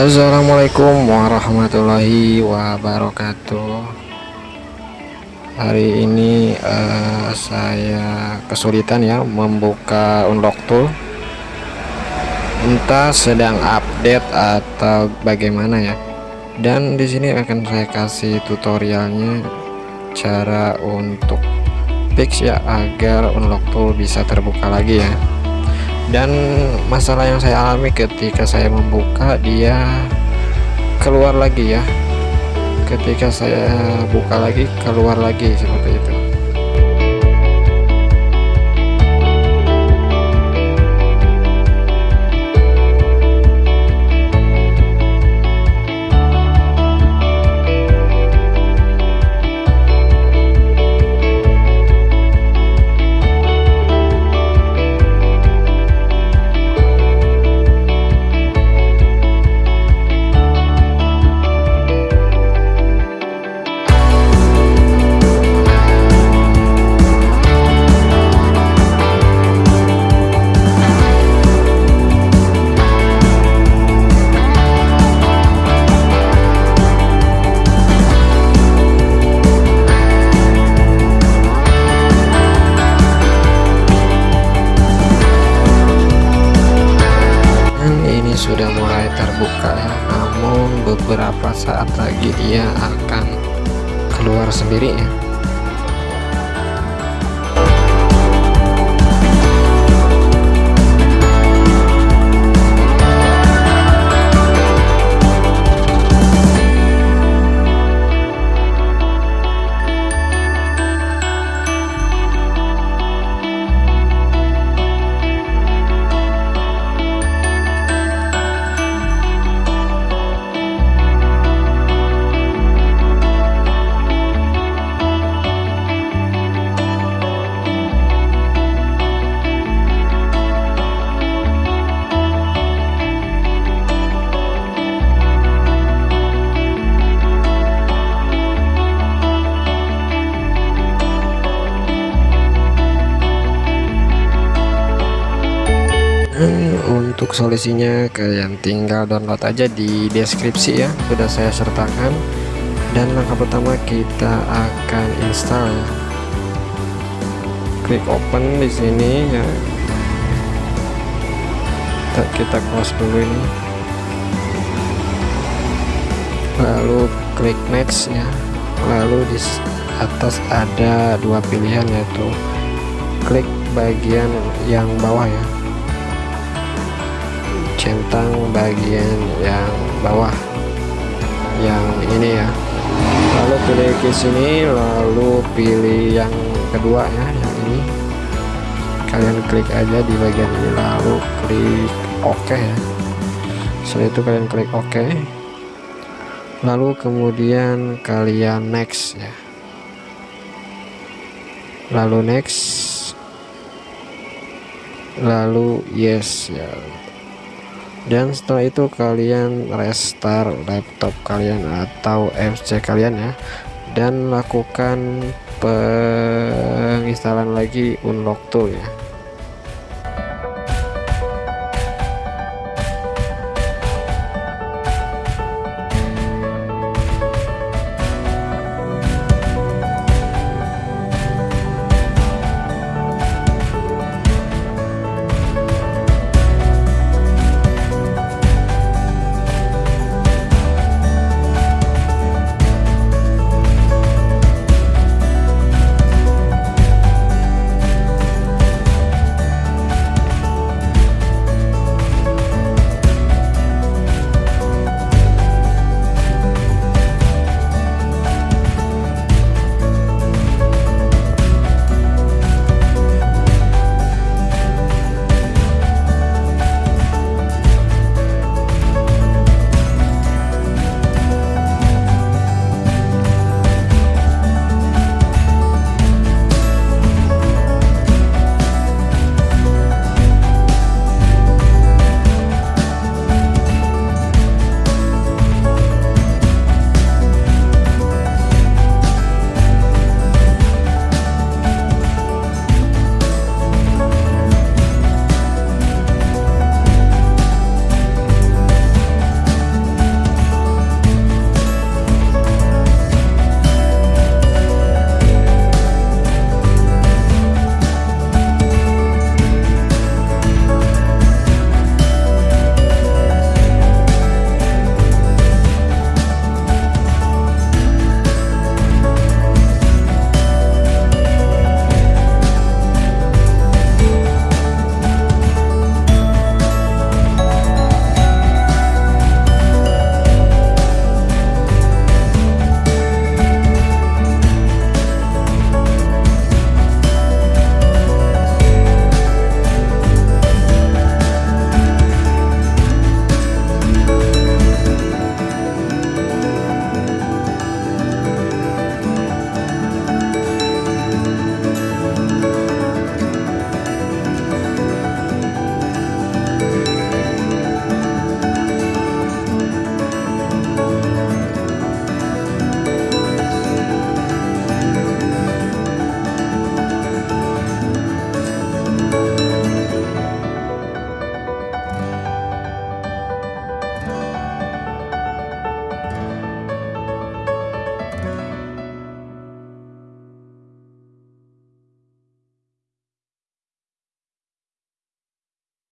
Assalamualaikum warahmatullahi wabarakatuh. Hari ini uh, saya kesulitan ya membuka unlock tool. Entah sedang update atau bagaimana ya. Dan di sini akan saya kasih tutorialnya Cara untuk fix ya agar unlock tool bisa terbuka lagi ya dan masalah yang saya alami ketika saya membuka dia keluar lagi ya. Ketika saya buka lagi keluar lagi seperti itu beberapa saat lagi dia akan keluar sendiri ya untuk solusinya kalian tinggal download aja di deskripsi ya sudah saya sertakan. Dan langkah pertama kita akan install ya. Klik open di sini ya. Kita, kita close dulu ini. Lalu klik next ya. Lalu di atas ada dua pilihan yaitu klik bagian yang bawah ya centang bagian yang bawah. Yang ini ya. Lalu pilih ke sini lalu pilih yang kedua ya yang ini. Kalian klik aja di bagian ini lalu klik OK ya. Setelah itu kalian klik OK. Lalu kemudian kalian next ya. Lalu next. Lalu yes ya dan setelah itu kalian restart laptop kalian atau FC kalian ya. Dan lakukan penginstalan lagi unlock tool ya